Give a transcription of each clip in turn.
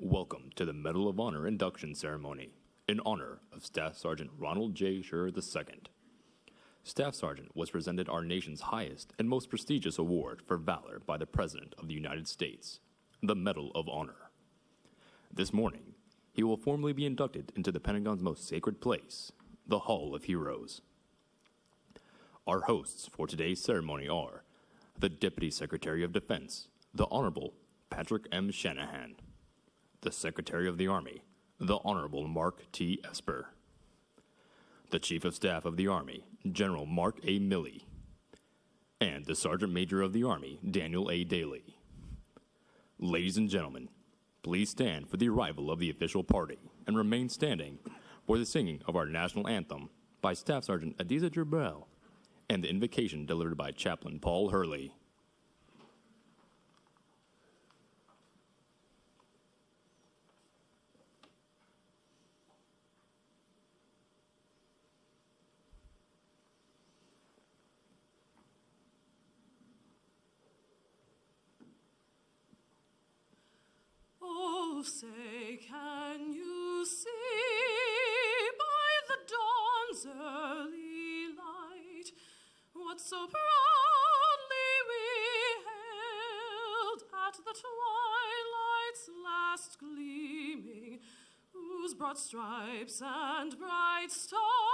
Welcome to the Medal of Honor induction ceremony in honor of Staff Sergeant Ronald J. Shurer II. Staff Sergeant was presented our nation's highest and most prestigious award for valor by the President of the United States, the Medal of Honor. This morning, he will formally be inducted into the Pentagon's most sacred place, the Hall of Heroes. Our hosts for today's ceremony are the Deputy Secretary of Defense, the Honorable Patrick M. Shanahan, the Secretary of the Army, the Honorable Mark T. Esper, the Chief of Staff of the Army, General Mark A. Milley, and the Sergeant Major of the Army, Daniel A. Dailey. Ladies and gentlemen, please stand for the arrival of the official party and remain standing for the singing of our national anthem by Staff Sergeant Adiza Jibril and the invocation delivered by Chaplain Paul Hurley. Say, can you see by the dawn's early light what so proudly we hailed at the twilight's last gleaming, whose broad stripes and bright stars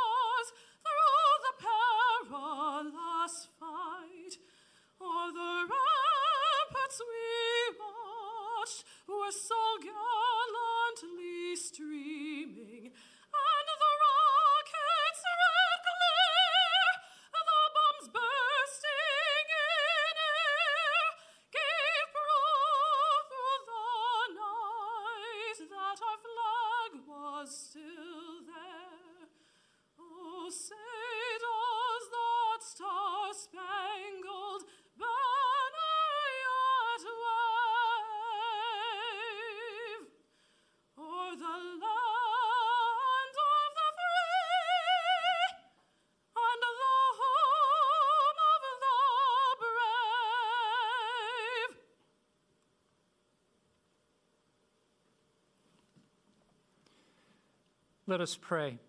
Let us pray.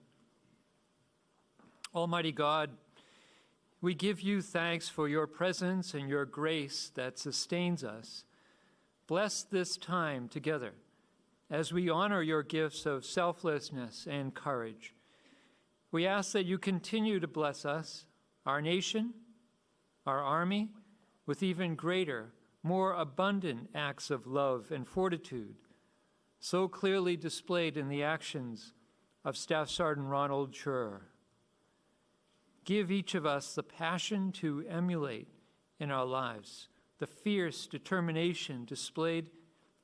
Almighty God, we give you thanks for your presence and your grace that sustains us. Bless this time together as we honor your gifts of selflessness and courage. We ask that you continue to bless us, our nation, our army, with even greater, more abundant acts of love and fortitude, so clearly displayed in the actions of Staff Sergeant Ronald Shurer. Give each of us the passion to emulate in our lives, the fierce determination displayed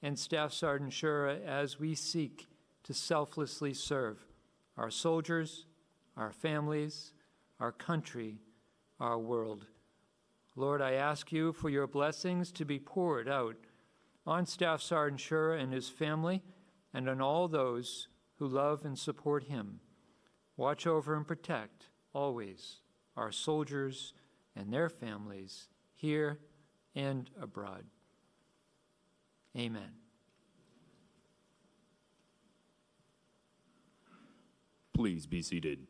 in Staff Sergeant Shurer as we seek to selflessly serve our soldiers, our families, our country, our world. Lord, I ask you for your blessings to be poured out on Staff Sergeant Shurer and his family and on all those who love and support him. Watch over and protect always our soldiers and their families here and abroad. Amen. Please be seated.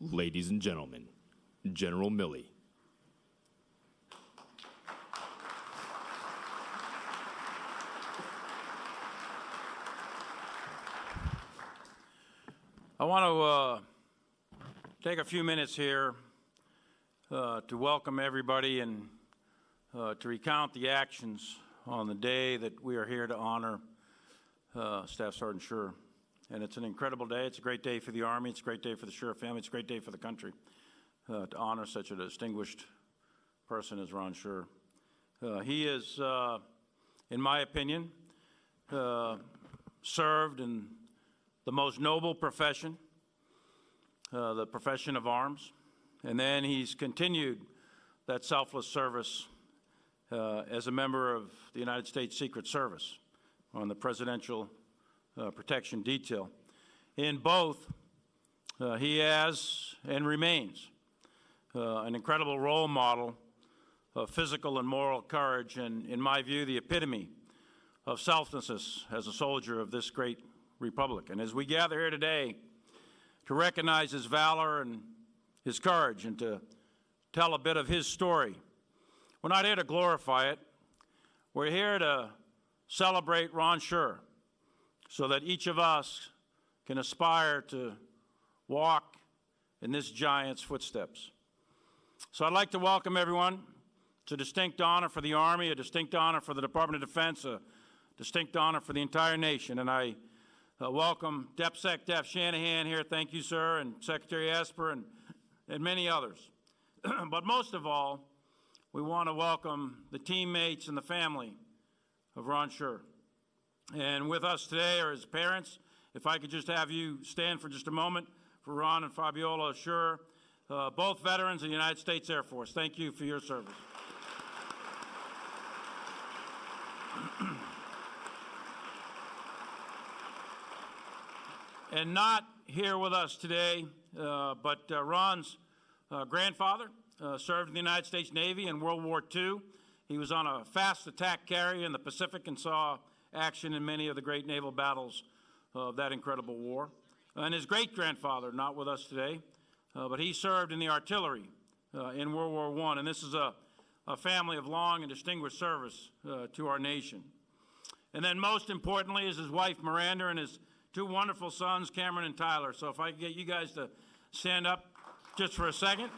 Ladies and gentlemen, General Milley. I want to uh, take a few minutes here uh, to welcome everybody and uh, to recount the actions on the day that we are here to honor uh, Staff Sergeant Shurer. And it's an incredible day. It's a great day for the Army. It's a great day for the Shurer family. It's a great day for the country uh, to honor such a distinguished person as Ron Shurer. Uh, he is, in my opinion, served in the most noble profession, uh, the profession of arms. And then he's continued that selfless service uh, as a member of the United States Secret Service on the Presidential uh, Protection Detail. In both, uh, he has and remains uh, an incredible role model of physical and moral courage, and in my view, the epitome of selflessness as a soldier of this great republic. And as we gather here today to recognize his valor and his courage and to tell a bit of his story, we're not here to glorify it. We're here to celebrate Ron Shurer so that each of us can aspire to walk in this giant's footsteps. So I'd like to welcome everyone. It's a distinct honor for the Army, a distinct honor for the Department of Defense, a distinct honor for the entire nation. And I uh, welcome DepSec Def Shanahan here. Thank you, sir, and Secretary Esper and, and many others. but most of all, we want to welcome the teammates and the family of Ron Shurer. And with us today are his parents. If I could just have you stand for just a moment for Ron and Fabiola Shurer, uh, both veterans of the United States Air Force. Thank you for your service. And not here with us today, uh, but uh, Ron's uh, grandfather uh, served in the United States Navy in World War II. He was on a fast attack carrier in the Pacific and saw action in many of the great naval battles of that incredible war. And his great grandfather, not with us today, uh, but he served in the artillery uh, in World War I. And this is a, a family of long and distinguished service to our nation. And then, most importantly, is his wife Miranda and his two wonderful sons, Cameron and Tyler. So, if I could get you guys to stand up just for a second.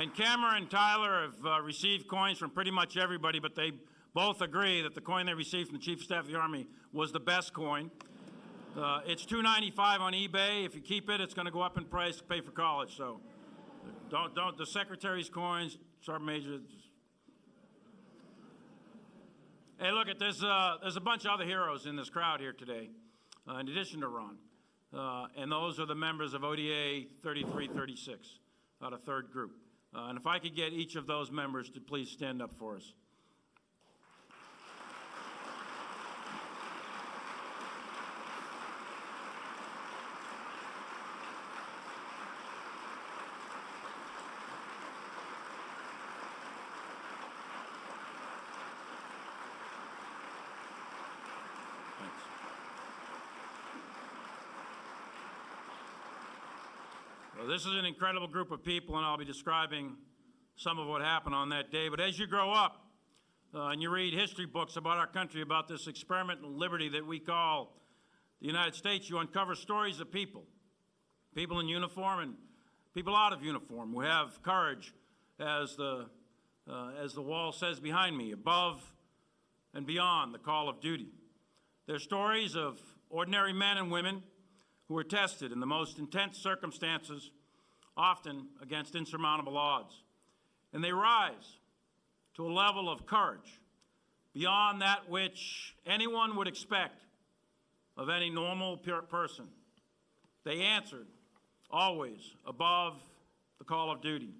And Cameron and Tyler have uh, received coins from pretty much everybody, but they both agree that the coin they received from the Chief of Staff of the Army was the best coin. Uh, it's $2.95 on eBay. If you keep it, it's going to go up in price to pay for college. So, don't don't the secretary's coins, Sergeant Major. Hey, look at this. Uh, there's a bunch of other heroes in this crowd here today, uh, in addition to Ron, uh, and those are the members of ODA 3336, uh, the third group. Uh, and if I could get each of those members to please stand up for us. Thanks. Well, this is an incredible group of people, and I'll be describing some of what happened on that day. But as you grow up uh, and you read history books about our country, about this experiment in liberty that we call the United States, you uncover stories of people, people in uniform and people out of uniform who have courage, as the, uh, as the wall says behind me, above and beyond the call of duty. They're stories of ordinary men and women who were tested in the most intense circumstances, often against insurmountable odds. And they rise to a level of courage beyond that which anyone would expect of any normal person. They answered always above the call of duty,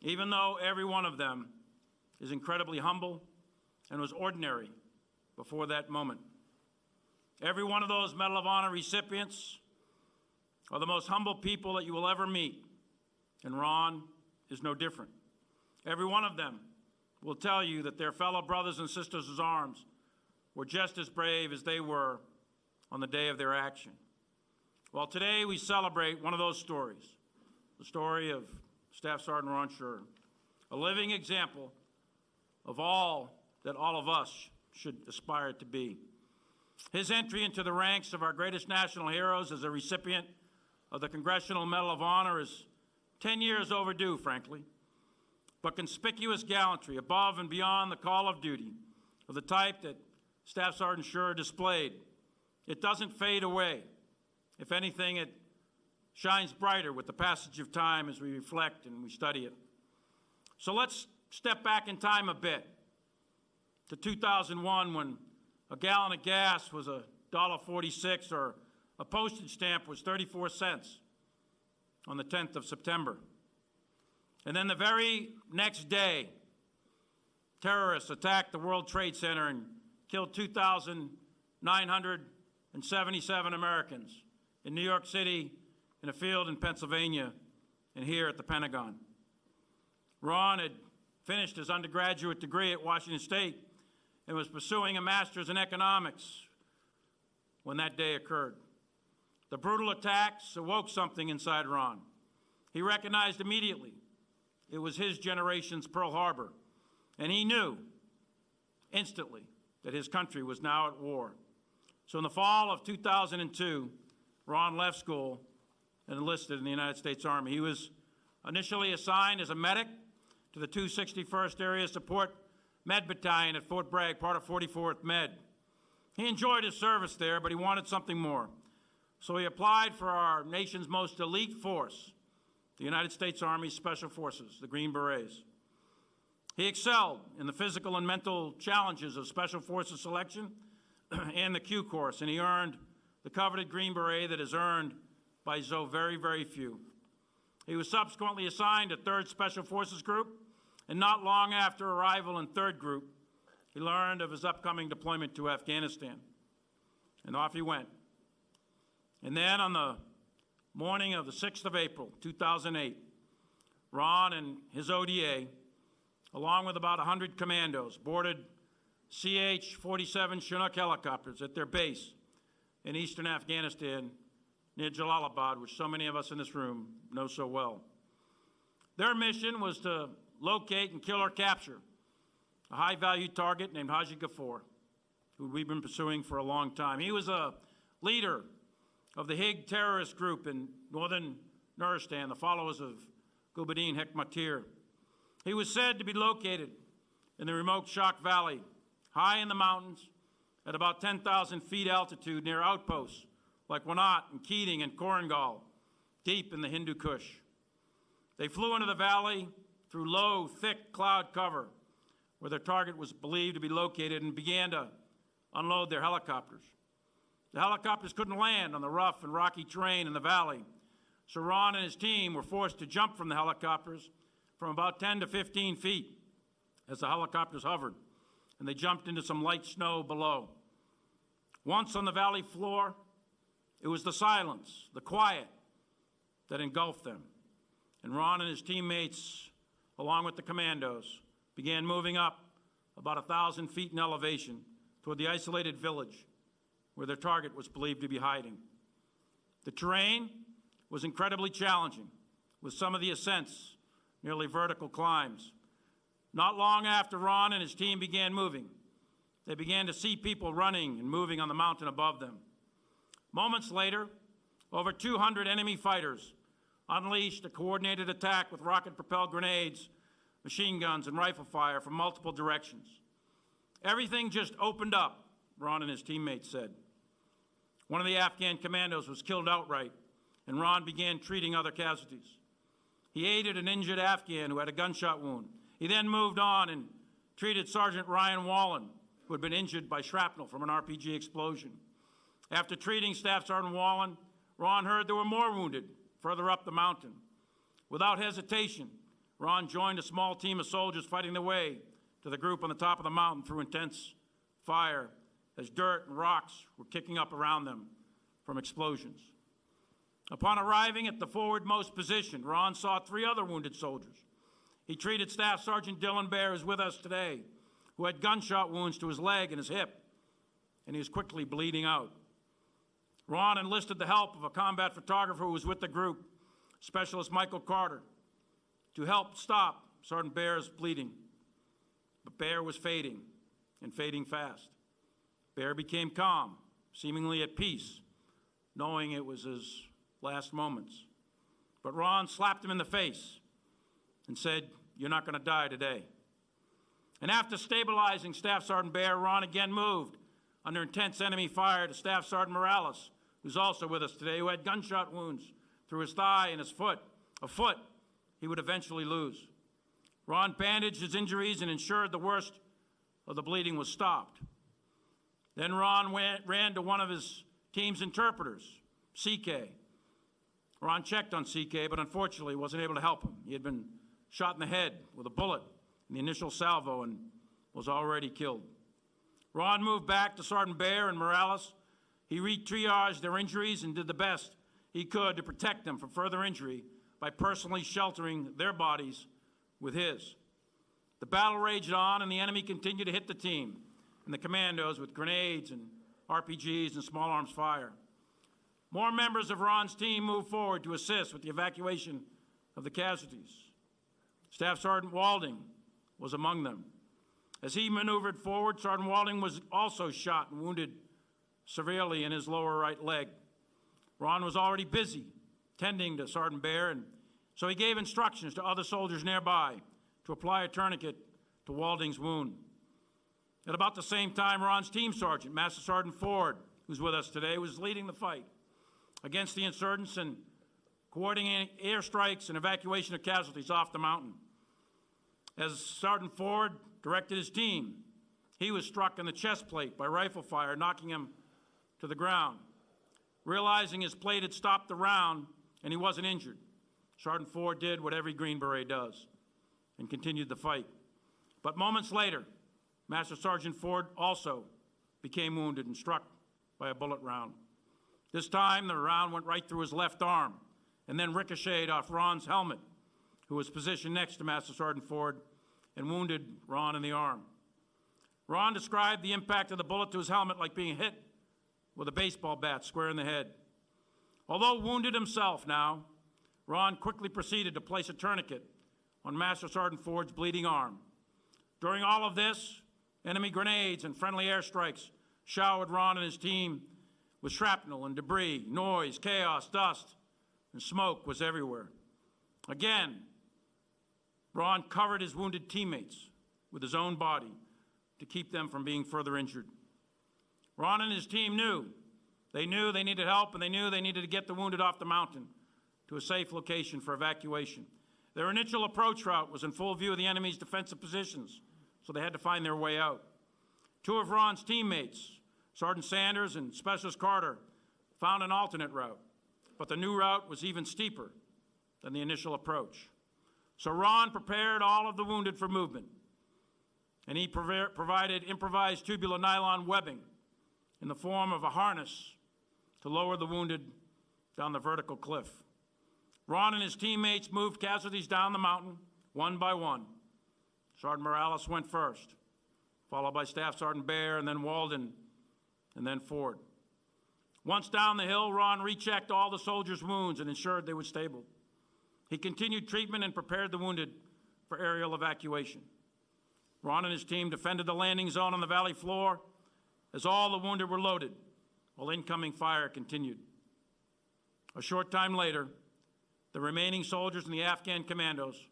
even though every one of them is incredibly humble and was ordinary before that moment. Every one of those Medal of Honor recipients are the most humble people that you will ever meet, and Ron is no different. Every one of them will tell you that their fellow brothers and sisters arms were just as brave as they were on the day of their action. Well, today we celebrate one of those stories the story of Staff Sergeant Ron Shurer, a living example of all that all of us should aspire to be. His entry into the ranks of our greatest national heroes as a recipient of the Congressional Medal of Honor is 10 years overdue, frankly. But conspicuous gallantry above and beyond the call of duty of the type that Staff Sergeant Shurer displayed, it doesn't fade away. If anything, it shines brighter with the passage of time as we reflect and we study it. So let's step back in time a bit to 2001 when a gallon of gas was a dollar 46 or a postage stamp was 34 cents on the 10th of September. And then the very next day, terrorists attacked the World Trade Center and killed 2,977 Americans, in New York City, in a field in Pennsylvania, and here at the Pentagon. Ron had finished his undergraduate degree at Washington State and was pursuing a master's in economics when that day occurred. The brutal attacks awoke something inside Ron. He recognized immediately it was his generation's Pearl Harbor, and he knew instantly that his country was now at war. So in the fall of 2002, Ron left school and enlisted in the United States Army. He was initially assigned as a medic to the 261st Area Support Med Battalion at Fort Bragg, part of 44th Med. He enjoyed his service there, but he wanted something more. So he applied for our nation's most elite force, the United States Army Special Forces, the Green Berets. He excelled in the physical and mental challenges of Special Forces selection and the Q course, and he earned the coveted Green Beret that is earned by so very, very few. He was subsequently assigned to 3rd Special Forces Group, and not long after arrival in 3rd Group, he learned of his upcoming deployment to Afghanistan. And off he went. And then on the morning of the 6th of April, 2008, Ron and his ODA, along with about 100 commandos, boarded CH 47 Chinook helicopters at their base in eastern Afghanistan near Jalalabad, which so many of us in this room know so well. Their mission was to locate and kill or capture a high value target named Haji Ghafour, who we've been pursuing for a long time. He was a leader of the Hig terrorist group in northern Nuristan, the followers of Gulbuddin Hekmatyar. He was said to be located in the remote Shok Valley, high in the mountains, at about 10,000 feet altitude near outposts like Wanat and Keating and Korengal, deep in the Hindu Kush. They flew into the valley through low, thick cloud cover where their target was believed to be located and began to unload their helicopters. The helicopters couldn't land on the rough and rocky terrain in the valley, so Ron and his team were forced to jump from the helicopters from about 10 to 15 feet as the helicopters hovered, and they jumped into some light snow below. Once on the valley floor, it was the silence, the quiet that engulfed them. And Ron and his teammates, along with the commandos, began moving up about a thousand feet in elevation toward the isolated village where their target was believed to be hiding. The terrain was incredibly challenging, with some of the ascents nearly vertical climbs. Not long after Ron and his team began moving, they began to see people running and moving on the mountain above them. Moments later, over 200 enemy fighters unleashed a coordinated attack with rocket propelled grenades, machine guns, and rifle fire from multiple directions. Everything just opened up, Ron and his teammates said. One of the Afghan commandos was killed outright, and Ron began treating other casualties. He aided an injured Afghan who had a gunshot wound. He then moved on and treated Sergeant Ryan Wallen, who had been injured by shrapnel from an RPG explosion. After treating Staff Sergeant Wallen, Ron heard there were more wounded further up the mountain. Without hesitation, Ron joined a small team of soldiers fighting their way to the group on the top of the mountain through intense fire as dirt and rocks were kicking up around them from explosions. Upon arriving at the forwardmost position, Ron saw three other wounded soldiers. He treated Staff Sergeant Dillon Behr, who's with us today, who had gunshot wounds to his leg and his hip, and he was quickly bleeding out. Ron enlisted the help of a combat photographer who was with the group, Specialist Michael Carter, to help stop Sergeant Behr's bleeding. But Behr was fading, and fading fast. Behr became calm, seemingly at peace, knowing it was his last moments. But Ron slapped him in the face and said, You're not going to die today. And after stabilizing Staff Sergeant Behr, Ron again moved under intense enemy fire to Staff Sergeant Morales, who's also with us today, who had gunshot wounds through his thigh and his foot, a foot he would eventually lose. Ron bandaged his injuries and ensured the worst of the bleeding was stopped. Then Ron went, ran to one of his team's interpreters, CK. Ron checked on CK, but unfortunately wasn't able to help him. He had been shot in the head with a bullet in the initial salvo and was already killed. Ron moved back to Sergeant Behr and Morales He re-triaged their injuries and did the best he could to protect them from further injury by personally sheltering their bodies with his. The battle raged on, and the enemy continued to hit the team and the commandos with grenades and RPGs and small arms fire. More members of Ron's team moved forward to assist with the evacuation of the casualties. Staff Sergeant Walding was among them. As he maneuvered forward, Sergeant Walding was also shot and wounded severely in his lower right leg. Ron was already busy tending to Sergeant Behr, and so he gave instructions to other soldiers nearby to apply a tourniquet to Walding's wound. At about the same time, Ron's team sergeant, Master Sergeant Ford, who's with us today, was leading the fight against the insurgents and coordinating airstrikes and evacuation of casualties off the mountain. As Sergeant Ford directed his team, he was struck in the chest plate by rifle fire, knocking him to the ground. Realizing his plate had stopped the round and he wasn't injured, Sergeant Ford did what every Green Beret does and continued the fight. But moments later, Master Sergeant Ford also became wounded and struck by a bullet round. This time, the round went right through his left arm and then ricocheted off Ron's helmet, who was positioned next to Master Sergeant Ford, and wounded Ron in the arm. Ron described the impact of the bullet to his helmet like being hit with a baseball bat square in the head. Although wounded himself now, Ron quickly proceeded to place a tourniquet on Master Sergeant Ford's bleeding arm. During all of this, enemy grenades and friendly airstrikes showered Ron and his team with shrapnel and debris, noise, chaos, dust, and smoke was everywhere. Again, Ron covered his wounded teammates with his own body to keep them from being further injured. Ron and his team knew. They knew they needed help, and they knew they needed to get the wounded off the mountain to a safe location for evacuation. Their initial approach route was in full view of the enemy's defensive positions, so they had to find their way out. Two of Ron's teammates, Sergeant Sanders and Specialist Carter, found an alternate route, but the new route was even steeper than the initial approach. So Ron prepared all of the wounded for movement, and he provi- provided improvised tubular nylon webbing in the form of a harness to lower the wounded down the vertical cliff. Ron and his teammates moved casualties down the mountain one by one. Sergeant Morales went first, followed by Staff Sergeant Behr, and then Walding, and then Ford. Once down the hill, Ron rechecked all the soldiers' wounds and ensured they were stable. He continued treatment and prepared the wounded for aerial evacuation. Ron and his team defended the landing zone on the valley floor as all the wounded were loaded while incoming fire continued. A short time later, the remaining soldiers and the Afghan commandos,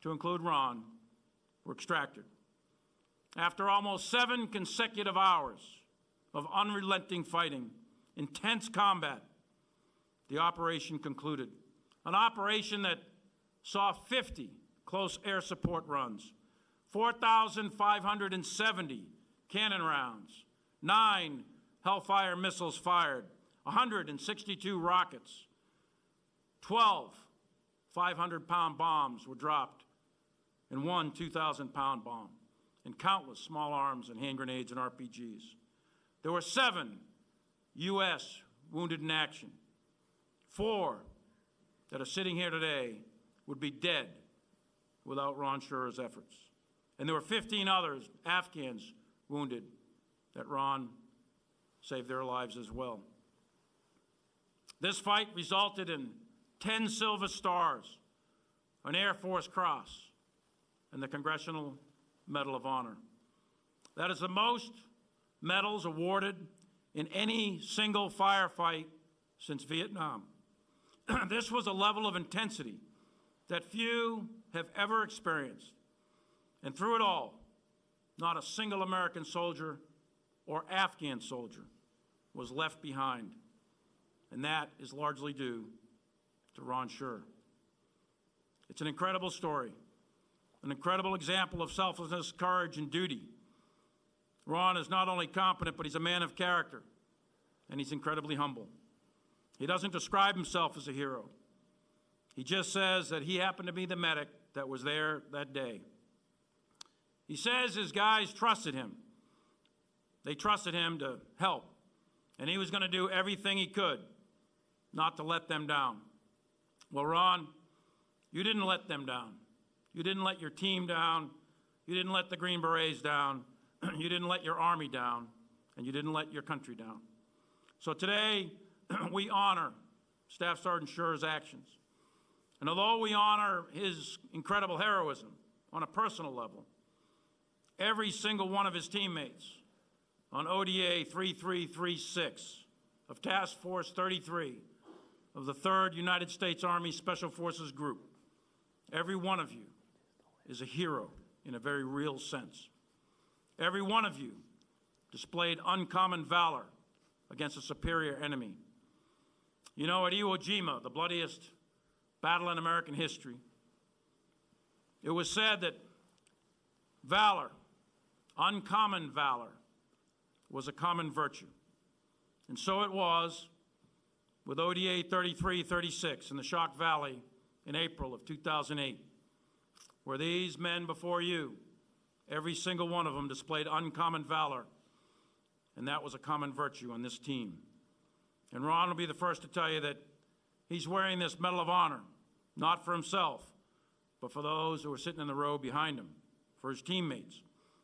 to include Ron, were extracted. After almost seven consecutive hours of unrelenting fighting, intense combat, the operation concluded. An operation that saw 50 close air support runs, 4,570 cannon rounds, nine Hellfire missiles fired, 162 rockets, 12 500 pound bombs were dropped, and one 2,000 pound bomb, and countless small arms and hand grenades and RPGs. There were seven U.S. wounded in action. Four that are sitting here today would be dead without Ron Shurer's efforts. And there were 15 others, Afghans, wounded that Ron saved their lives as well. This fight resulted in 10 Silver Stars, an Air Force Cross, and the Congressional Medal of Honor. That is the most medals awarded in any single firefight since Vietnam. this was a level of intensity that few have ever experienced. And through it all, not a single American soldier or Afghan soldier was left behind. And that is largely due to Ron Shurer. It's an incredible story, an incredible example of selflessness, courage, and duty. Ron is not only competent, but he's a man of character, and he's incredibly humble. He doesn't describe himself as a hero. He just says that he happened to be the medic that was there that day. He says his guys trusted him. They trusted him to help and he was going to do everything he could not to let them down. Well, Ron, you didn't let them down. You didn't let your team down. You didn't let the Green Berets down. you didn't let your Army down. And you didn't let your country down. So today, we honor Staff Sergeant Shurer's actions. And although we honor his incredible heroism on a personal level, every single one of his teammates on ODA 3336 of Task Force 33 of the 3rd United States Army Special Forces Group, every one of you is a hero in a very real sense. Every one of you displayed uncommon valor against a superior enemy. You know, at Iwo Jima, the bloodiest battle in American history, it was said that valor, uncommon valor, was a common virtue. And so it was with ODA 3336 in the Shok Valley in April of 2008, where these men before you, every single one of them displayed uncommon valor, and that was a common virtue on this team. And Ron will be the first to tell you that he's wearing this Medal of Honor, not for himself, but for those who are sitting in the row behind him, for his teammates,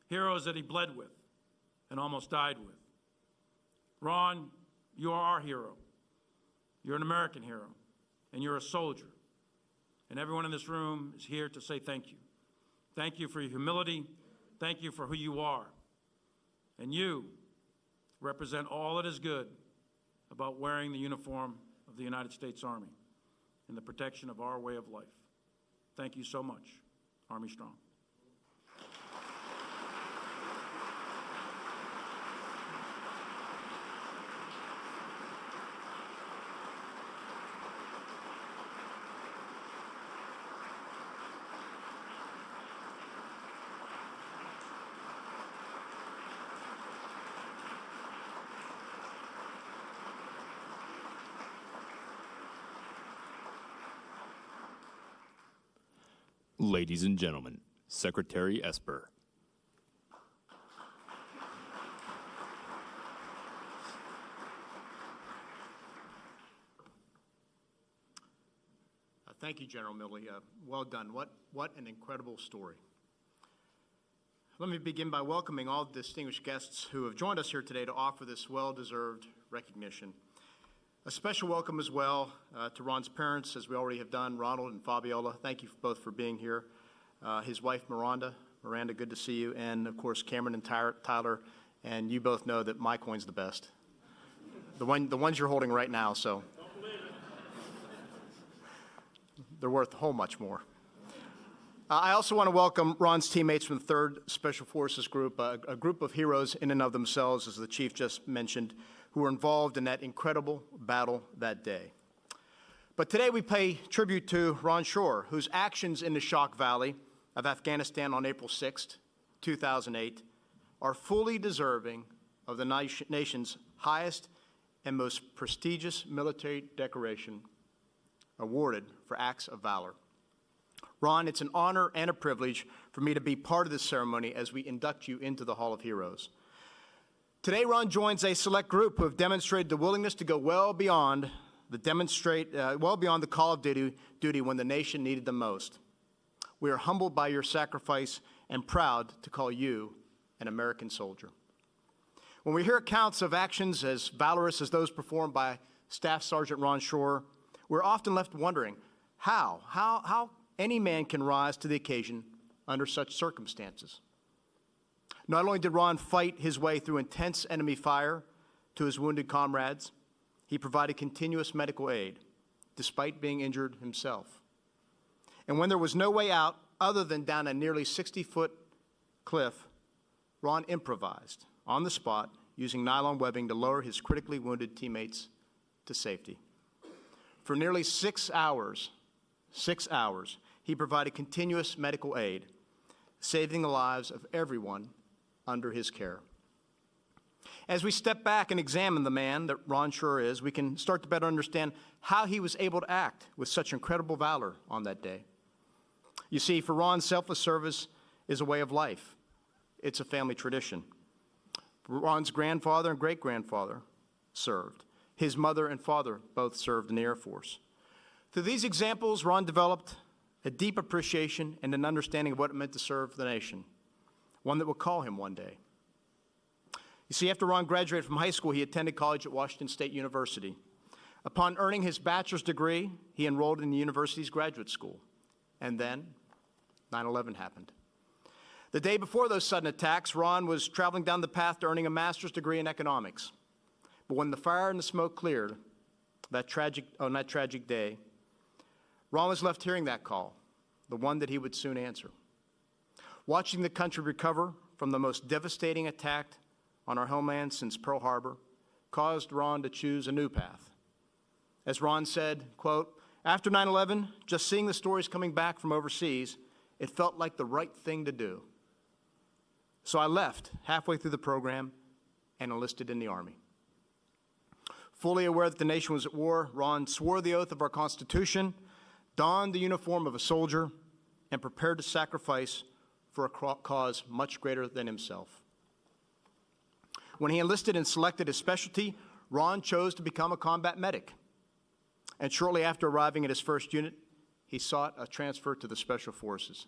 heroes that he bled with and almost died with. Ron, you are our hero. You're an American hero, and you're a soldier. And everyone in this room is here to say thank you. Thank you for your humility. Thank you for who you are. And you represent all that is good about wearing the uniform of the United States Army and the protection of our way of life. Thank you so much. Army Strong. Ladies and gentlemen, Secretary Esper. Uh, Thank you, General Milley. Uh, Well done. What, what an incredible story. Let me begin by welcoming all distinguished guests who have joined us here today to offer this well-deserved recognition. A special welcome as well uh, to Ron's parents, as we already have done, Ronald and Fabiola. Thank you both for being here. Uh, His wife, Miranda. Miranda, good to see you. And, of course, Cameron and Tyler- Tyler. And you both know that my coin's the best. The one, the ones you're holding right now, so. They're worth a whole much more. Uh, I also want to welcome Ron's teammates from the 3rd Special Forces Group, a, a group of heroes in and of themselves, as the chief just mentioned, who were involved in that incredible battle that day. But today we pay tribute to Ron Shurer, whose actions in the Shok Valley of Afghanistan on April 6, 2008, are fully deserving of the nation's highest and most prestigious military decoration awarded for acts of valor. Ron, it's an honor and a privilege for me to be part of this ceremony as we induct you into the Hall of Heroes. Today, Ron joins a select group who have demonstrated the willingness to go well beyond the demonstrate, uh, well beyond the call of duty, duty when the nation needed them most. We are humbled by your sacrifice and proud to call you an American soldier. When we hear accounts of actions as valorous as those performed by Staff Sergeant Ron Shurer, we're often left wondering how, how, how any man can rise to the occasion under such circumstances. Not only did Ron fight his way through intense enemy fire to his wounded comrades, he provided continuous medical aid despite being injured himself. And when there was no way out other than down a nearly 60 foot cliff, Ron improvised on the spot using nylon webbing to lower his critically wounded teammates to safety. For nearly six hours, six hours, he provided continuous medical aid, saving the lives of everyone under his care. As we step back and examine the man that Ron Shurer is, we can start to better understand how he was able to act with such incredible valor on that day. You see, for Ron, selfless service is a way of life, it's a family tradition. Ron's grandfather and great grandfather served. His mother and father both served in the Air Force. Through these examples, Ron developed a deep appreciation and an understanding of what it meant to serve the nation, one that would call him one day. You see, after Ron graduated from high school, he attended college at Washington State University. Upon earning his bachelor's degree, he enrolled in the university's graduate school. And then 9 11 happened. The day before those sudden attacks, Ron was traveling down the path to earning a master's degree in economics. But when the fire and the smoke cleared, that tragic, on that tragic day, Ron was left hearing that call, the one that he would soon answer. Watching the country recover from the most devastating attack on our homeland since Pearl Harbor caused Ron to choose a new path. As Ron said, quote, after 9-11, just seeing the stories coming back from overseas, it felt like the right thing to do. So I left halfway through the program and enlisted in the Army. Fully aware that the nation was at war, Ron swore the oath of our Constitution, donned the uniform of a soldier, and prepared to sacrifice for a cause much greater than himself. When he enlisted and selected his specialty, Ron chose to become a combat medic. And shortly after arriving at his first unit, he sought a transfer to the Special Forces.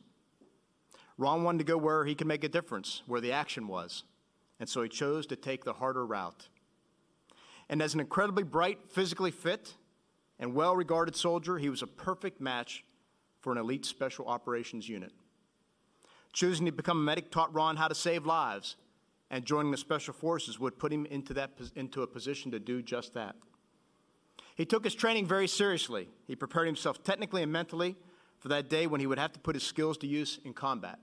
Ron wanted to go where he could make a difference, where the action was, and so he chose to take the harder route. And as an incredibly bright, physically fit, and well regarded soldier, he was a perfect match for an elite special operations unit. Choosing to become a medic taught Ron how to save lives, and joining the special forces would put him into, that, into a position to do just that. He took his training very seriously. He prepared himself technically and mentally for that day when he would have to put his skills to use in combat.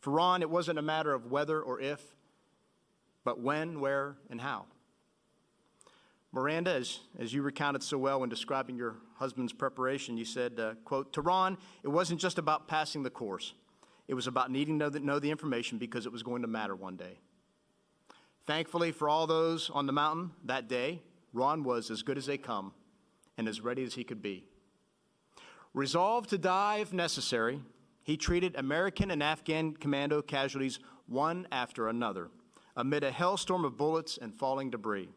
For Ron, it wasn't a matter of whether or if, but when, where, and how. Miranda, as, as you recounted so well when describing your husband's preparation, you said, uh, quote, to Ron, it wasn't just about passing the course. It was about needing to know the, know the information because it was going to matter one day. Thankfully for all those on the mountain that day, Ron was as good as they come and as ready as he could be. Resolved to die if necessary, he treated American and Afghan commando casualties one after another amid a hellstorm of bullets and falling debris.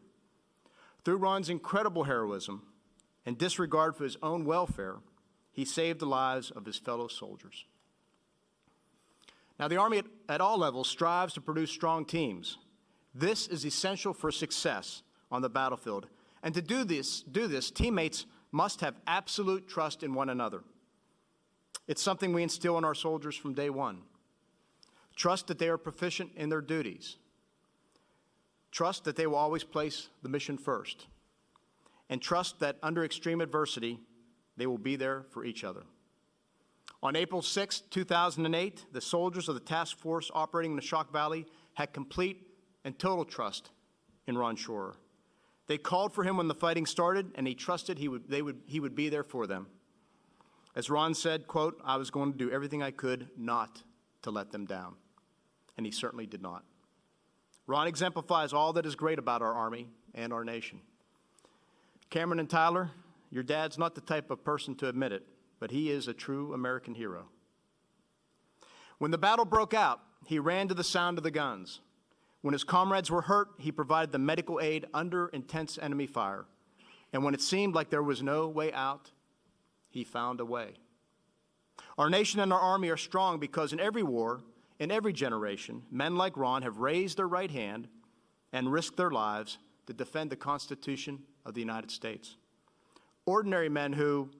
Through Ron's incredible heroism and disregard for his own welfare, he saved the lives of his fellow soldiers. Now, the Army at, at all levels strives to produce strong teams. This is essential for success on the battlefield. And to do this, do this, teammates must have absolute trust in one another. It's something we instill in our soldiers from day one. Trust that they are proficient in their duties. Trust that they will always place the mission first. And trust that under extreme adversity, they will be there for each other. On April 6, 2008, the soldiers of the task force operating in the Shok Valley had complete and total trust in Ron Shurer. They called for him when the fighting started, and he trusted he would, they would, he would be there for them. As Ron said, quote, I was going to do everything I could not to let them down. And he certainly did not. Ron exemplifies all that is great about our Army and our nation. Cameron and Tyler, your dad's not the type of person to admit it, but he is a true American hero. When the battle broke out, he ran to the sound of the guns. When his comrades were hurt, he provided the medical aid under intense enemy fire. And when it seemed like there was no way out, he found a way. Our nation and our army are strong because in every war, in every generation, men like Ron have raised their right hand and risked their lives to defend the Constitution of the United States. Ordinary men who,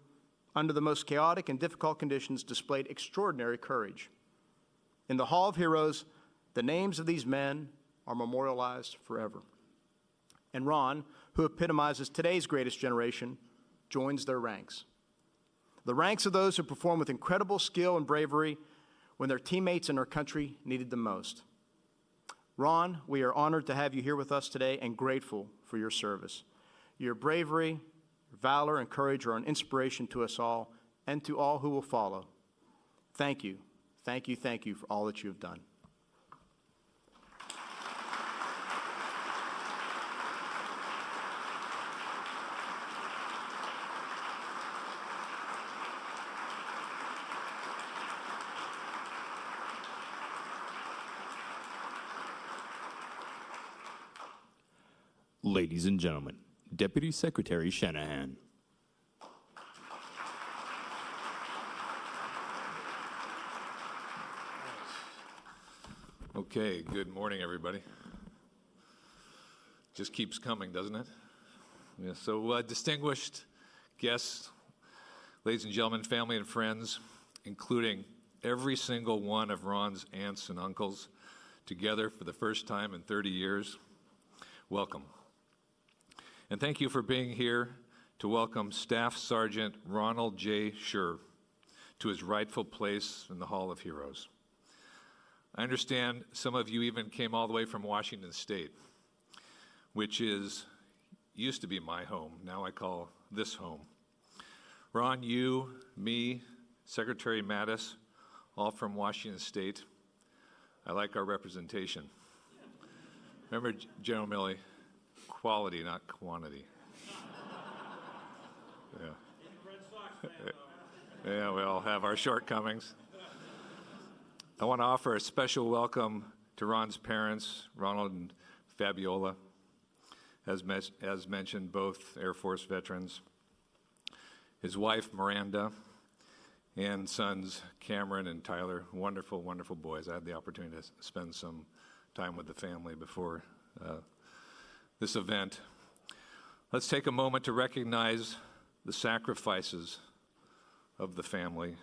under the most chaotic and difficult conditions, displayed extraordinary courage. In the Hall of Heroes, the names of these men are memorialized forever. And Ron, who epitomizes today's greatest generation, joins their ranks. The ranks of those who perform with incredible skill and bravery when their teammates and our country needed them most. Ron, we are honored to have you here with us today and grateful for your service. Your bravery, valor, and courage are an inspiration to us all and to all who will follow. Thank you, thank you, thank you for all that you have done. Ladies and gentlemen, Deputy Secretary Shanahan. Okay, good morning, everybody. Just keeps coming, doesn't it? Yeah, so, uh, distinguished guests, ladies and gentlemen, family and friends, including every single one of Ron's aunts and uncles, together for the first time in 30 years, welcome. And thank you for being here to welcome Staff Sergeant Ronald J. Shurer to his rightful place in the Hall of Heroes. I understand some of you even came all the way from Washington State, which is used to be my home. Now I call this home. Ron, you, me, Secretary Mattis, all from Washington State. I like our representation. Remember, General Milley, quality, not quantity. Yeah. Yeah, we all have our shortcomings. I want to offer a special welcome to Ron's parents, Ronald and Fabiola, as, mes- as mentioned, both Air Force veterans, his wife, Miranda, and sons, Cameron and Tyler. Wonderful, wonderful boys. I had the opportunity to spend some time with the family before uh, this event. Let's take a moment to recognize the sacrifices of the family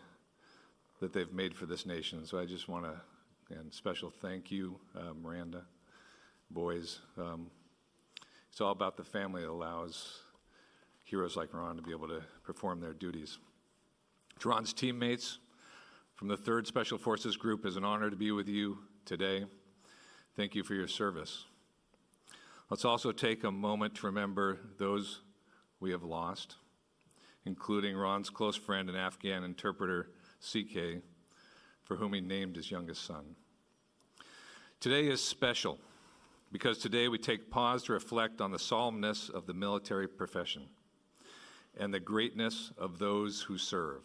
that they've made for this nation. So I just want to, and special thank you, uh, Miranda, boys. Um, it's all about the family that allows heroes like Ron to be able to perform their duties. To Ron's teammates from the 3rd Special Forces Group, it's an honor to be with you today. Thank you for your service. Let's also take a moment to remember those we have lost, including Ron's close friend and Afghan interpreter, CK, for whom he named his youngest son. Today is special because today we take pause to reflect on the solemnness of the military profession and the greatness of those who serve.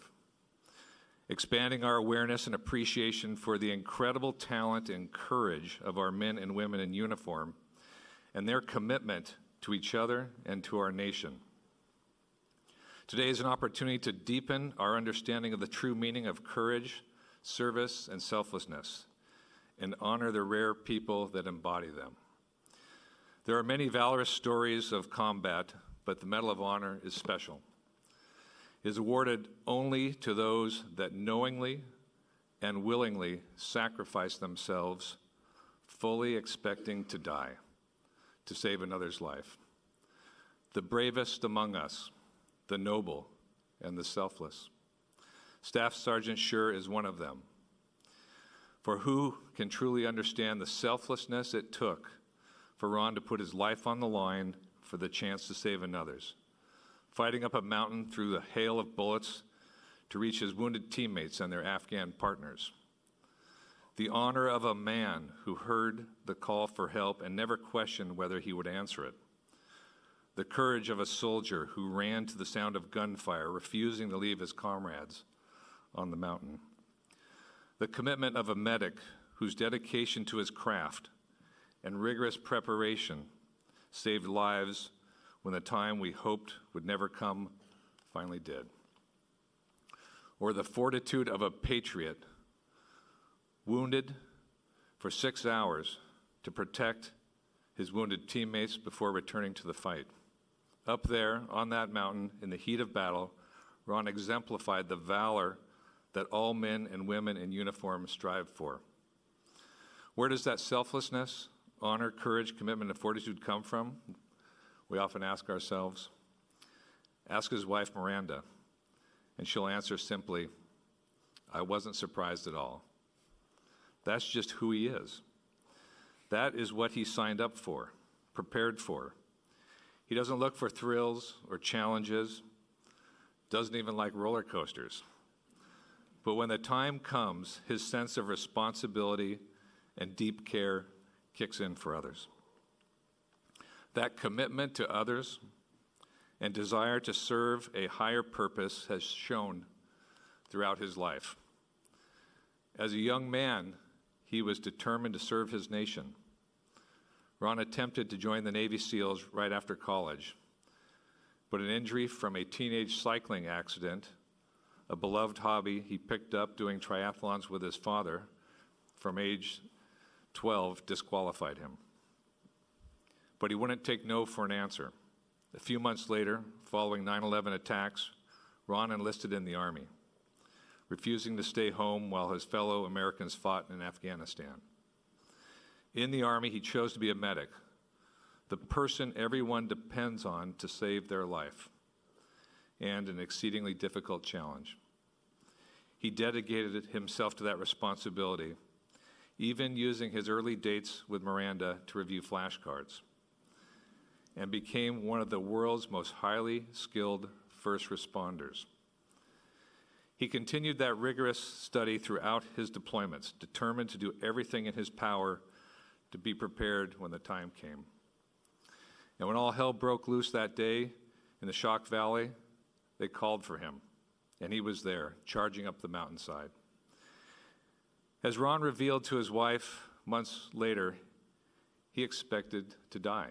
Expanding our awareness and appreciation for the incredible talent and courage of our men and women in uniform and their commitment to each other and to our nation. Today is an opportunity to deepen our understanding of the true meaning of courage, service, and selflessness, and honor the rare people that embody them. There are many valorous stories of combat, but the Medal of Honor is special. It is awarded only to those that knowingly and willingly sacrifice themselves, fully expecting to die to save another's life. The bravest among us, the noble, and the selfless. Staff Sergeant Shurer is one of them. For who can truly understand the selflessness it took for Ron to put his life on the line for the chance to save another's? Fighting up a mountain through the hail of bullets to reach his wounded teammates and their Afghan partners. The honor of a man who heard the call for help and never questioned whether he would answer it the courage of a soldier who ran to the sound of gunfire, refusing to leave his comrades on the mountain. The commitment of a medic whose dedication to his craft and rigorous preparation saved lives when the time we hoped would never come finally did. Or the fortitude of a patriot wounded for six hours to protect his wounded teammates before returning to the fight. Up there on that mountain, in the heat of battle, Ron exemplified the valor that all men and women in uniform strive for. Where does that selflessness, honor, courage, commitment, and fortitude come from? We often ask ourselves. Ask his wife, Miranda, and she'll answer simply, I wasn't surprised at all. That's just who he is. That is what he signed up for, prepared for. He doesn't look for thrills or challenges, doesn't even like roller coasters. But when the time comes, his sense of responsibility and deep care kicks in for others. That commitment to others and desire to serve a higher purpose has shown throughout his life. As a young man, he was determined to serve his nation. Ron attempted to join the Navy SEALs right after college, but an injury from a teenage cycling accident, a beloved hobby he picked up doing triathlons with his father from age 12, disqualified him. But he wouldn't take no for an answer. A few months later, following 9 11 attacks, Ron enlisted in the Army, refusing to stay home while his fellow Americans fought in Afghanistan. In the Army, he chose to be a medic, the person everyone depends on to save their life, and an exceedingly difficult challenge. He dedicated himself to that responsibility, even using his early dates with Miranda to review flashcards, and became one of the world's most highly skilled first responders. He continued that rigorous study throughout his deployments, determined to do everything in his power to be prepared when the time came. And when all hell broke loose that day in the Shok Valley, they called for him, and he was there, charging up the mountainside. As Ron revealed to his wife months later, he expected to die.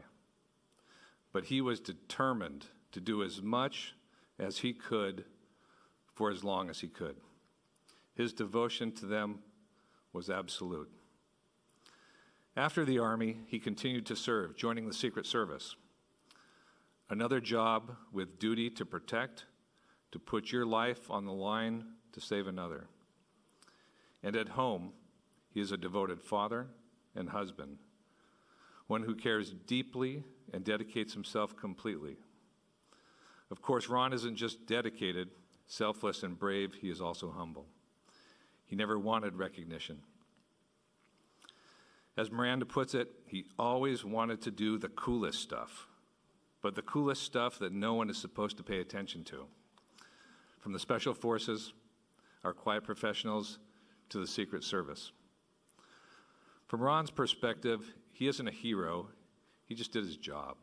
But he was determined to do as much as he could for as long as he could. His devotion to them was absolute. After the Army, he continued to serve, joining the Secret Service. Another job with duty to protect, to put your life on the line to save another. And at home, he is a devoted father and husband, one who cares deeply and dedicates himself completely. Of course, Ron isn't just dedicated, selfless, and brave, he is also humble. He never wanted recognition. As Miranda puts it, he always wanted to do the coolest stuff, but the coolest stuff that no one is supposed to pay attention to. From the Special Forces, our quiet professionals, to the Secret Service. From Ron's perspective, he isn't a hero, he just did his job.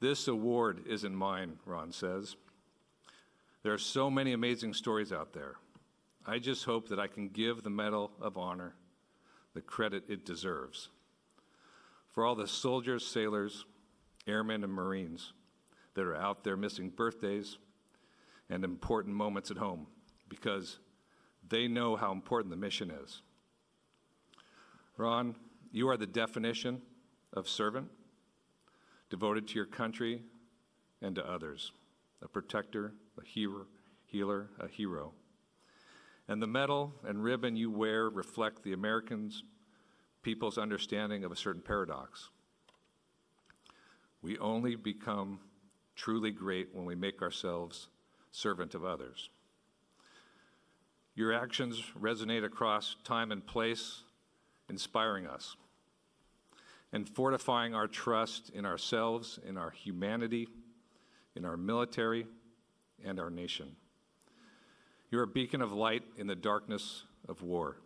This award isn't mine, Ron says. There are so many amazing stories out there. I just hope that I can give the Medal of Honor the credit it deserves. For all the soldiers, sailors, airmen, and Marines that are out there missing birthdays and important moments at home because they know how important the mission is. Ron, you are the definition of servant, devoted to your country and to others, a protector, a hero, healer, a hero. And the medal and ribbon you wear reflect the Americans' people's understanding of a certain paradox. We only become truly great when we make ourselves servant of others. Your actions resonate across time and place, inspiring us and fortifying our trust in ourselves, in our humanity, in our military, and our nation. You're a beacon of light in the darkness of war,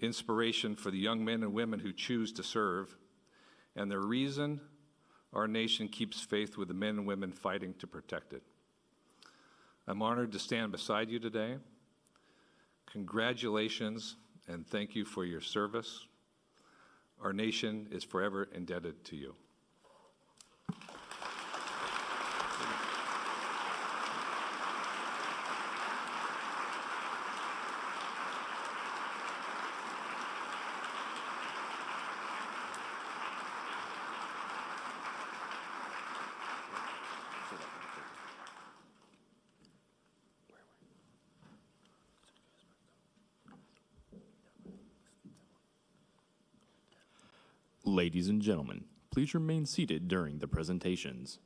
inspiration for the young men and women who choose to serve, and the reason our nation keeps faith with the men and women fighting to protect it. I'm honored to stand beside you today. Congratulations and thank you for your service. Our nation is forever indebted to you. Ladies and gentlemen, please remain seated during the presentations.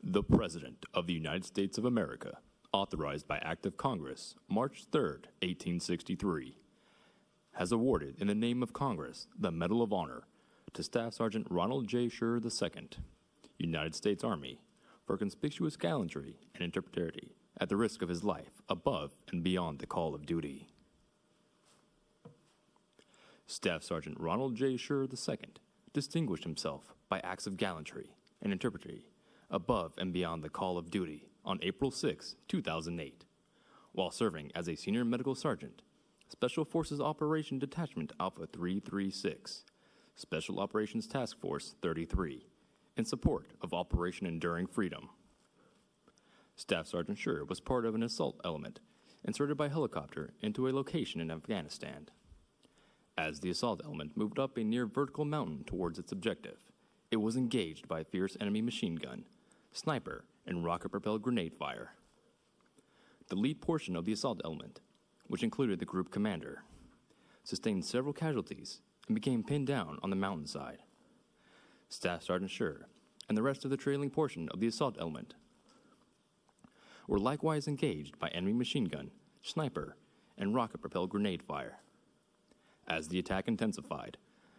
The President of the United States of America, authorized by Act of Congress, March 3, 1863, has awarded in the name of Congress the Medal of Honor to Staff Sergeant Ronald J. Shurer II, United States Army, for conspicuous gallantry and intrepidity at the risk of his life above and beyond the call of duty. Staff Sergeant Ronald J. Shurer II distinguished himself by acts of gallantry and intrepidity above and beyond the call of duty on April 6, 2008, while serving as a senior medical sergeant, Special Forces Operation Detachment Alpha 336, Special Operations Task Force 33, in support of Operation Enduring Freedom. Staff Sergeant Shurer was part of an assault element inserted by helicopter into a location in Afghanistan. As the assault element moved up a near vertical mountain towards its objective, it was engaged by fierce enemy machine gun, sniper, and rocket propelled grenade fire. The lead portion of the assault element, which included the group commander, sustained several casualties and became pinned down on the mountainside. Staff Sergeant Shurer and the rest of the trailing portion of the assault element were likewise engaged by enemy machine gun, sniper, and rocket propelled grenade fire. As the attack intensified,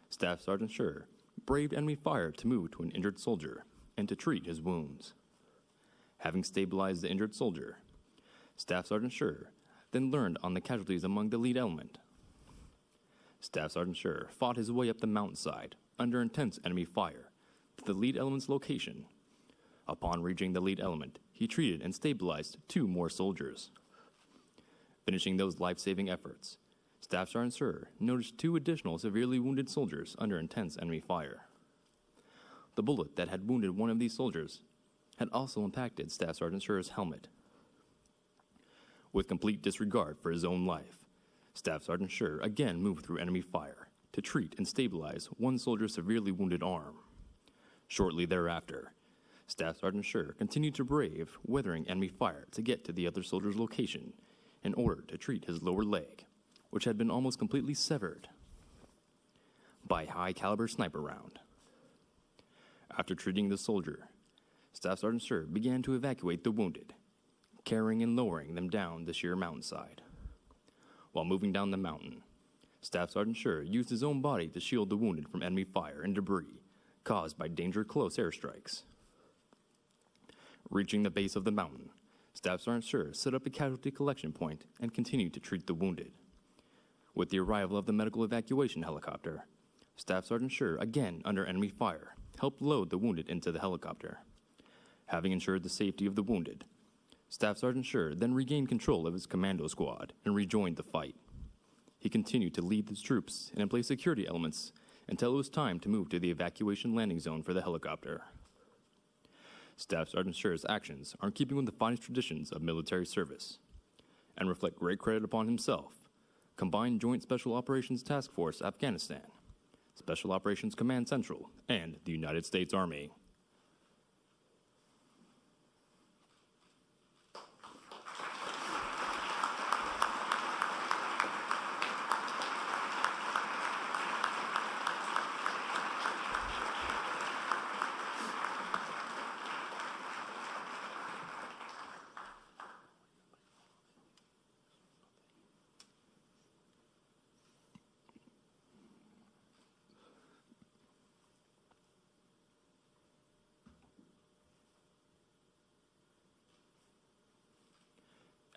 Staff Sergeant Shurer braved enemy fire to move to an injured soldier and to treat his wounds. Having stabilized the injured soldier, Staff Sergeant Shurer then learned on the casualties among the lead element. Staff Sergeant Shurer fought his way up the mountainside under intense enemy fire to the lead element's location. Upon reaching the lead element, he treated and stabilized two more soldiers. Finishing those life saving efforts, Staff Sergeant Shurer noticed two additional severely wounded soldiers under intense enemy fire. The bullet that had wounded one of these soldiers had also impacted Staff Sergeant Shurer's helmet. With complete disregard for his own life, Staff Sergeant Shurer again moved through enemy fire to treat and stabilize one soldier's severely wounded arm. Shortly thereafter, Staff Sergeant Shurer continued to brave weathering enemy fire to get to the other soldier's location in order to treat his lower leg, which had been almost completely severed by high caliber sniper round. After treating the soldier, Staff Sergeant Shurer began to evacuate the wounded, carrying and lowering them down the sheer mountainside. While moving down the mountain, Staff Sergeant Shurer used his own body to shield the wounded from enemy fire and debris caused by danger close airstrikes. Reaching the base of the mountain, Staff Sergeant Shurer set up a casualty collection point and continued to treat the wounded. With the arrival of the medical evacuation helicopter, Staff Sergeant Shurer, again under enemy fire, helped load the wounded into the helicopter. Having ensured the safety of the wounded, Staff Sergeant Shurer then regained control of his commando squad and rejoined the fight. He continued to lead his troops and place security elements until it was time to move to the evacuation landing zone for the helicopter. Staff Sergeant Shurer's actions are in keeping with the finest traditions of military service and reflect great credit upon himself, Combined Joint Special Operations Task Force Afghanistan, Special Operations Command Central, and the United States Army.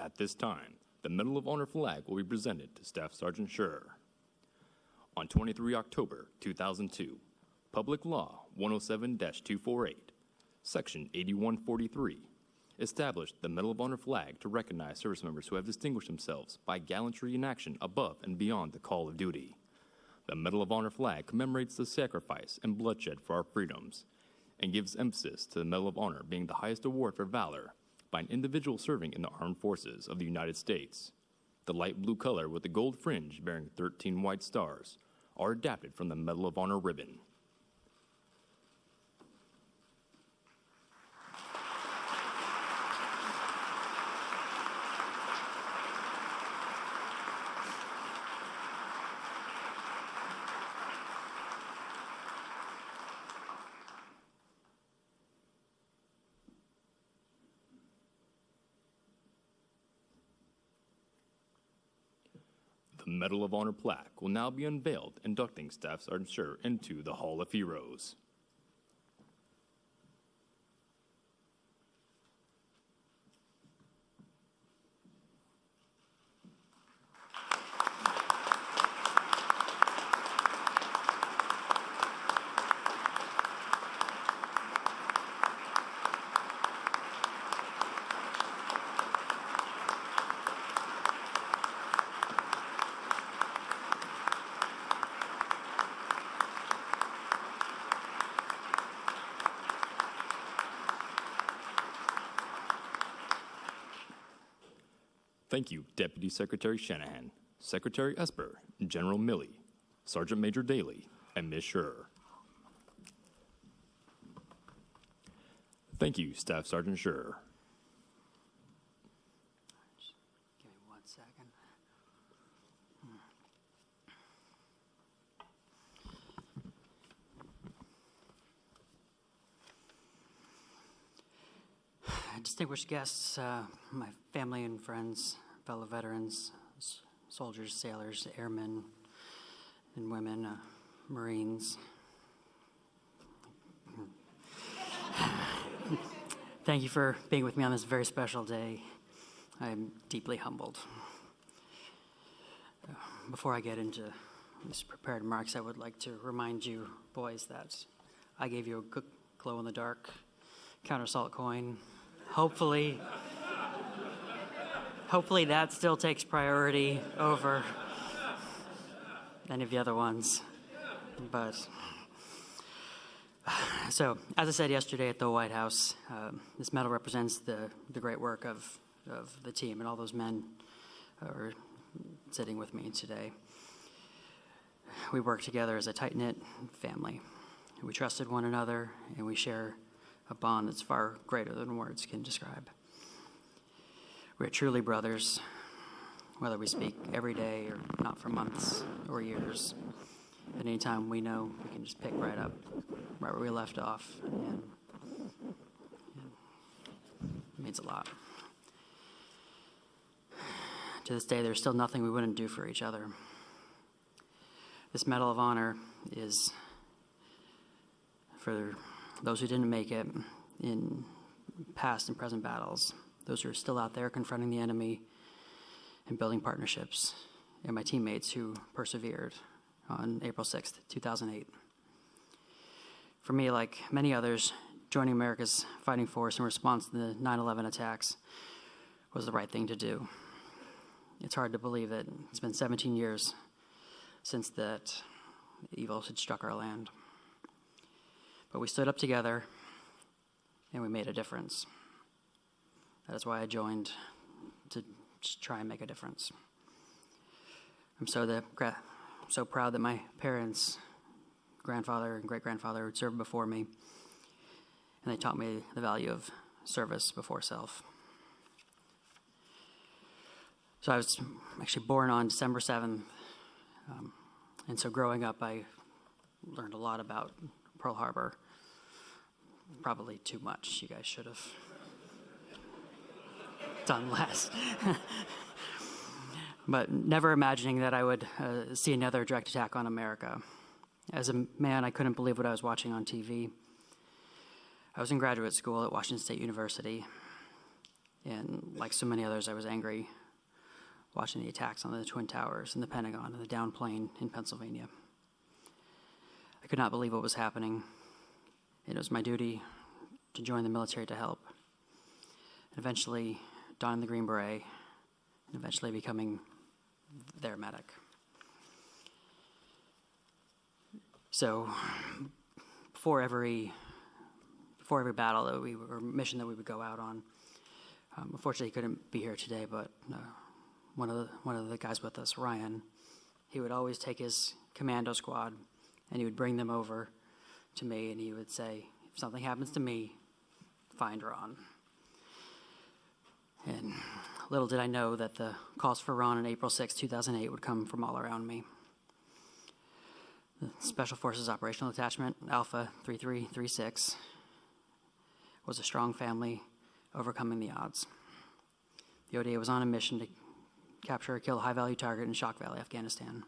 At this time, the Medal of Honor flag will be presented to Staff Sergeant Shurer. On 23 October 2002, Public Law 107 248, Section 8143, established the Medal of Honor flag to recognize service members who have distinguished themselves by gallantry in action above and beyond the call of duty. The Medal of Honor flag commemorates the sacrifice and bloodshed for our freedoms and gives emphasis to the Medal of Honor being the highest award for valor by an individual serving in the armed forces of the United States. The light blue color with the gold fringe bearing 13 white stars are adapted from the Medal of Honor ribbon. The Medal of Honor plaque will now be unveiled, inducting Staff Sergeant Shurer into the Hall of Heroes. Thank you, Deputy Secretary Shanahan, Secretary Esper, General Milley, Sergeant Major Dailey, and Ms. Shurer. Thank you, Staff Sergeant Shurer. Give me one second. Distinguished guests, uh, my family and friends, fellow veterans, soldiers, sailors, airmen and women, uh, Marines. Thank you for being with me on this very special day. I'm deeply humbled. Before I get into these prepared remarks, I would like to remind you, boys, that I gave you a good glow in the dark counter assault coin. Hopefully, hopefully that still takes priority over any of the other ones. But so, as I said yesterday at the White House, um, this medal represents the, the great work of, of the team and all those men are sitting with me today. We work together as a tight knit family. We trusted one another and we share a bond that's far greater than words can describe. We're truly brothers, whether we speak every day or not for months or years. At any time we know we can just pick right up right where we left off. And, and it means a lot. To this day, there's still nothing we wouldn't do for each other. This Medal of Honor is for those who didn't make it in past and present battles, those who are still out there confronting the enemy and building partnerships, and my teammates who persevered on April 6th, 2008. For me, like many others, joining America's fighting force in response to the 9 11 attacks was the right thing to do. It's hard to believe that it's been 17 years since that evil had struck our land. But we stood up together and we made a difference. That is why I joined to try and make a difference. I'm so, the, so proud that my parents, grandfather, and great grandfather served before me, and they taught me the value of service before self. So I was actually born on December 7th, um, and so growing up, I learned a lot about Pearl Harbor. Probably too much. You guys should have done less. but never imagining that I would uh, see another direct attack on America. As a man, I couldn't believe what I was watching on TV. I was in graduate school at Washington State University, and like so many others, I was angry watching the attacks on the Twin Towers and the Pentagon and the down plane in Pennsylvania. Could not believe what was happening. It was my duty to join the military to help. And eventually, donning the Green Beret, and eventually becoming their medic. So, before every before every battle that we or mission that we would go out on, um, unfortunately, he couldn't be here today. But uh, one of the one of the guys with us, Ryan, he would always take his commando squad and he would bring them over to me and he would say, if something happens to me, find Ron. And little did I know that the calls for Ron on April 6, 2008 would come from all around me. The Special Forces Operational Detachment, Alpha 3336, was a strong family overcoming the odds. The ODA was on a mission to capture or kill a high value target in Shok Valley, Afghanistan.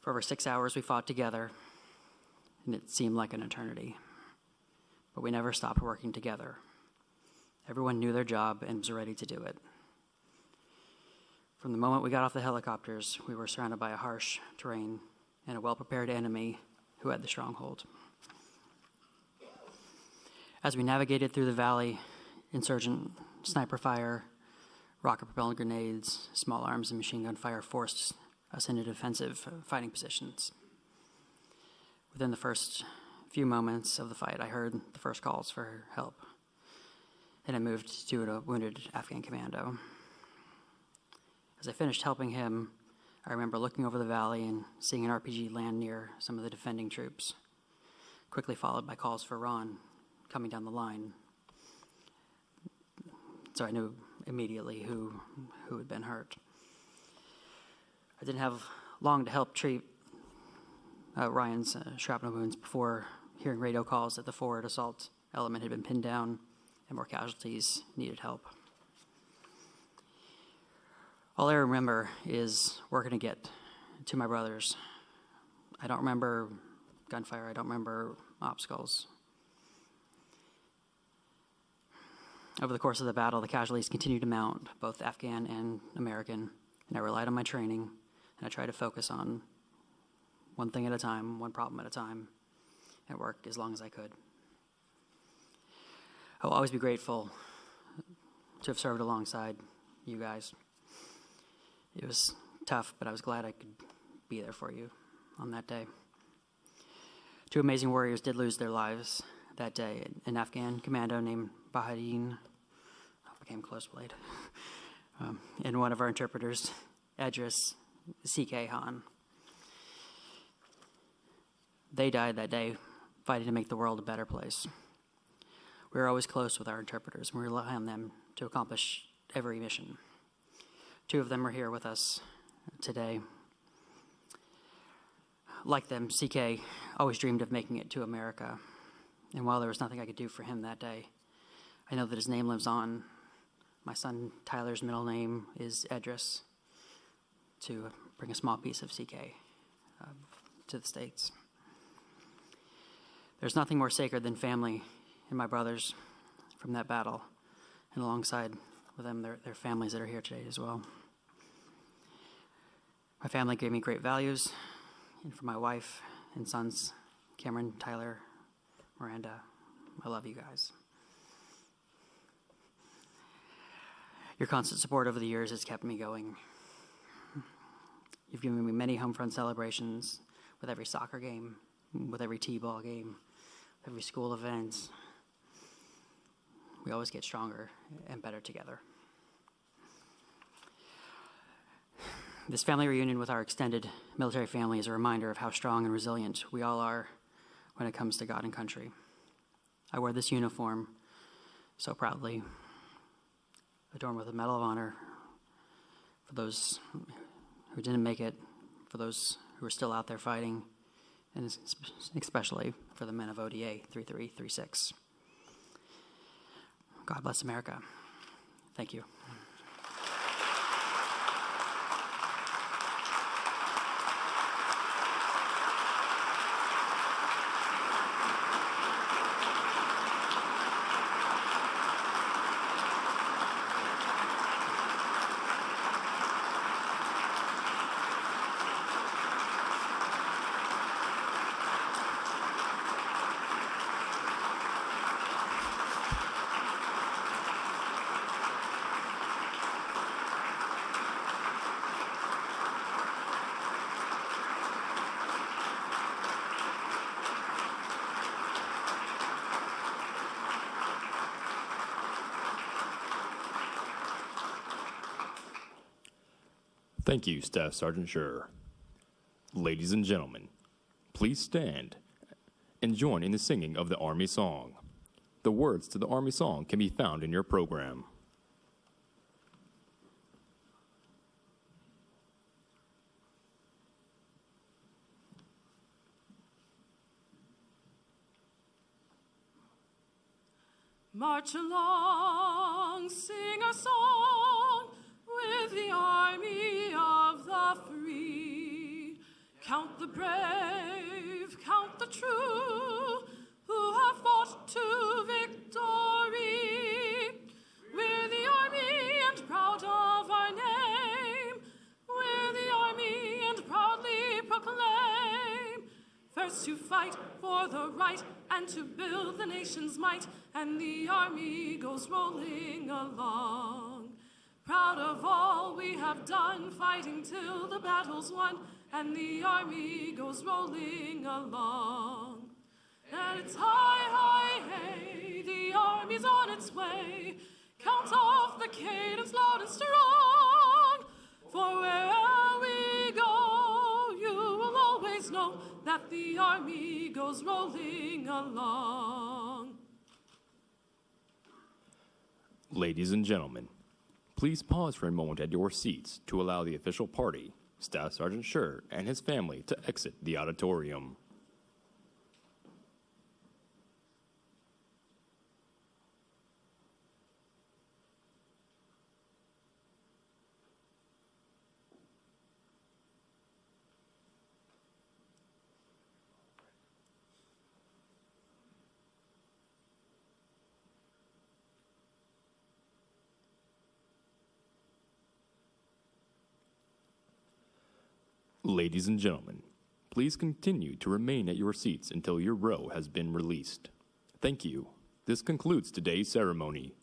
For over six hours, we fought together, and it seemed like an eternity. But we never stopped working together. Everyone knew their job and was ready to do it. From the moment we got off the helicopters, we were surrounded by a harsh terrain and a well prepared enemy who had the stronghold. As we navigated through the valley, insurgent sniper fire, rocket propelled grenades, small arms, and machine gun fire forced us into defensive fighting positions. Within the first few moments of the fight, I heard the first calls for help, and I moved to a wounded Afghan commando. As I finished helping him, I remember looking over the valley and seeing an RPG land near some of the defending troops, quickly followed by calls for Ron coming down the line. So I knew immediately who, who had been hurt. I didn't have long to help treat uh, Ryan's uh, shrapnel wounds before hearing radio calls that the forward assault element had been pinned down and more casualties needed help. All I remember is working to get to my brothers. I don't remember gunfire, I don't remember obstacles. Over the course of the battle, the casualties continued to mount, both Afghan and American, and I relied on my training, and I tried to focus on one thing at a time, one problem at a time, and work as long as I could. I will always be grateful to have served alongside you guys. It was tough, but I was glad I could be there for you on that day. Two amazing warriors did lose their lives that day. An Afghan commando named Bahadin became close blade, um, and one of our interpreters, Edris C.K. Han. They died that day fighting to make the world a better place. We are always close with our interpreters, and we rely on them to accomplish every mission. Two of them are here with us today. Like them, CK always dreamed of making it to America. And while there was nothing I could do for him that day, I know that his name lives on. My son Tyler's middle name is Edris, to bring a small piece of CK uh, to the States. There's nothing more sacred than family and my brothers from that battle, and alongside with them, their, their families that are here today as well. My family gave me great values, and for my wife and sons, Cameron, Tyler, Miranda, I love you guys. Your constant support over the years has kept me going. You've given me many home front celebrations with every soccer game, with every T-ball game, every school event. We always get stronger and better together. This family reunion with our extended military family is a reminder of how strong and resilient we all are when it comes to God and country. I wear this uniform so proudly, adorned with a Medal of Honor for those who didn't make it, for those who are still out there fighting, and especially for the men of ODA 3336. God bless America. Thank you. Thank you, Staff Sergeant Shurer. Ladies and gentlemen, please stand and join in the singing of the Army Song. The words to the Army Song can be found in your program. Count the brave, count the true, who have fought to victory. We're the army and proud of our name. We're the army and proudly proclaim. First to fight for the right and to build the nation's might, and the army goes rolling along. Proud of all we have done, fighting till the battle's won, and the army goes rolling along. And it's hey, the army's on its way. Count off the cadence loud and strong. For wherever we go, you will always know that the army goes rolling along. Ladies and gentlemen, please pause for a moment at your seats to allow the official party Staff Sergeant Shurer, and his family to exit the auditorium. Ladies and gentlemen, please continue to remain at your seats until your row has been released. Thank you. This concludes today's ceremony.